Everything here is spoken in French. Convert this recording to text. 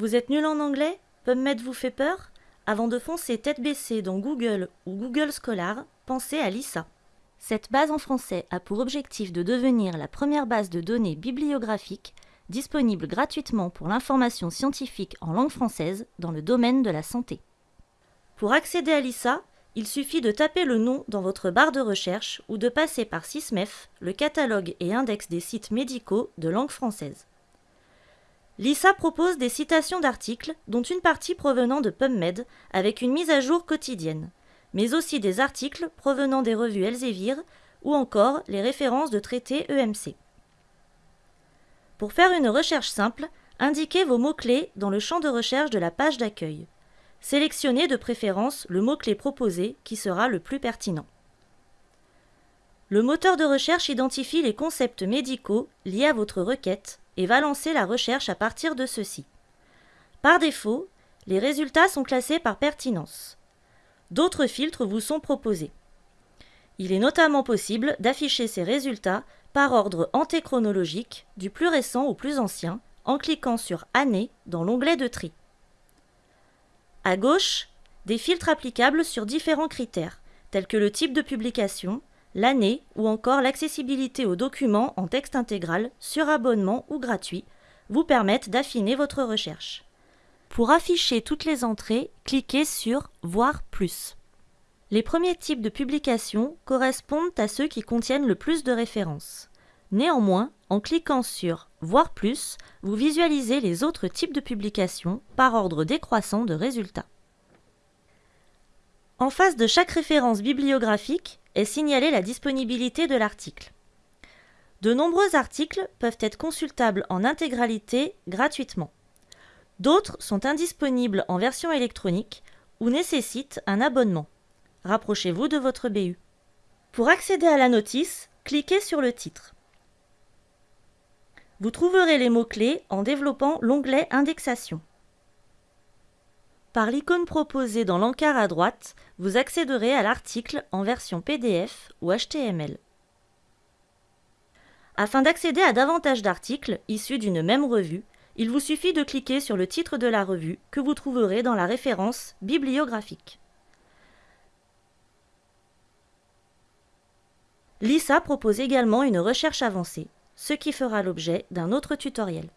Vous êtes nul en anglais? PubMed vous fait peur? Avant de foncer tête baissée dans Google ou Google Scholar, pensez à Lisa. Cette base en français a pour objectif de devenir la première base de données bibliographique disponible gratuitement pour l'information scientifique en langue française dans le domaine de la santé. Pour accéder à Lisa, il suffit de taper le nom dans votre barre de recherche ou de passer par SysMef, le catalogue et index des sites médicaux de langue française. Lisa propose des citations d'articles, dont une partie provenant de PubMed, avec une mise à jour quotidienne, mais aussi des articles provenant des revues Elsevier ou encore les références de traités EMC. Pour faire une recherche simple, indiquez vos mots-clés dans le champ de recherche de la page d'accueil. Sélectionnez de préférence le mot-clé proposé qui sera le plus pertinent. Le moteur de recherche identifie les concepts médicaux liés à votre requête et va lancer la recherche à partir de ceux-ci. Par défaut, les résultats sont classés par pertinence. D'autres filtres vous sont proposés. Il est notamment possible d'afficher ces résultats par ordre antéchronologique, du plus récent au plus ancien, en cliquant sur Année dans l'onglet de tri. À gauche, des filtres applicables sur différents critères, tels que le type de publication, l'année ou encore l'accessibilité aux documents en texte intégral sur abonnement ou gratuit, vous permettent d'affiner votre recherche. Pour afficher toutes les entrées, cliquez sur Voir plus. Les premiers types de publications correspondent à ceux qui contiennent le plus de références. Néanmoins, en cliquant sur Voir plus, vous visualisez les autres types de publications par ordre décroissant de résultats. En face de chaque référence bibliographique est signalée la disponibilité de l'article. De nombreux articles peuvent être consultables en intégralité gratuitement. D'autres sont indisponibles en version électronique ou nécessitent un abonnement. Rapprochez-vous de votre BU. Pour accéder à la notice, cliquez sur le titre. Vous trouverez les mots-clés en développant l'onglet Indexation. Par l'icône proposée dans l'encart à droite, vous accéderez à l'article en version PDF ou HTML. Afin d'accéder à davantage d'articles issus d'une même revue, il vous suffit de cliquer sur le titre de la revue que vous trouverez dans la référence bibliographique. Lisa propose également une recherche avancée, ce qui fera l'objet d'un autre tutoriel.